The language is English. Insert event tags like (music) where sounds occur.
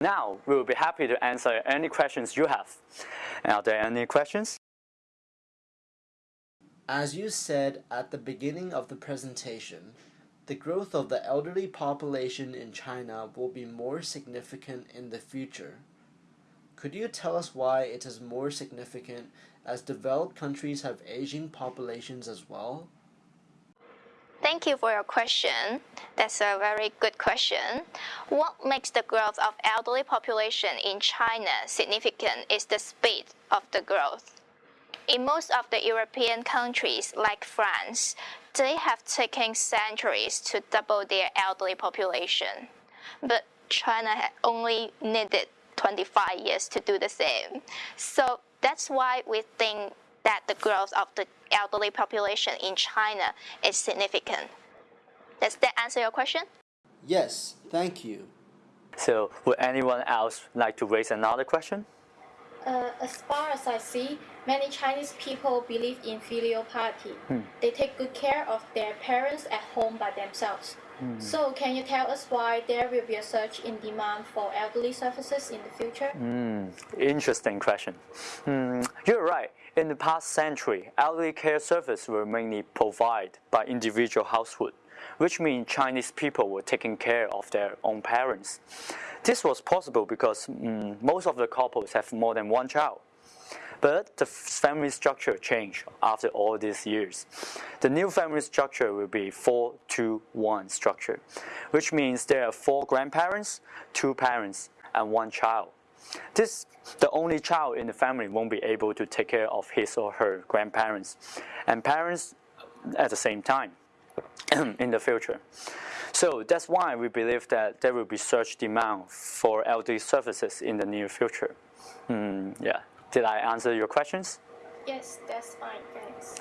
Now, we will be happy to answer any questions you have. Are there any questions? As you said at the beginning of the presentation, the growth of the elderly population in China will be more significant in the future. Could you tell us why it is more significant as developed countries have aging populations as well? Thank you for your question. That's a very good question. What makes the growth of elderly population in China significant is the speed of the growth. In most of the European countries, like France, they have taken centuries to double their elderly population. But China only needed 25 years to do the same. So that's why we think that the growth of the elderly population in China is significant. Does that answer your question? Yes, thank you. So, would anyone else like to raise another question? Uh, as far as I see, many Chinese people believe in filial piety. Hmm. They take good care of their parents at home by themselves. Hmm. So, can you tell us why there will be a surge in demand for elderly services in the future? Hmm. Interesting question. Hmm. You're right. In the past century, elderly care services were mainly provided by individual household, which means Chinese people were taking care of their own parents. This was possible because mm, most of the couples have more than one child. But the family structure changed after all these years. The new family structure will be 4-2-1 structure, which means there are four grandparents, two parents, and one child. This, the only child in the family won't be able to take care of his or her grandparents and parents at the same time (clears throat) in the future. So that's why we believe that there will be such demand for elderly services in the near future. Mm, yeah. Did I answer your questions? Yes, that's fine. Thanks.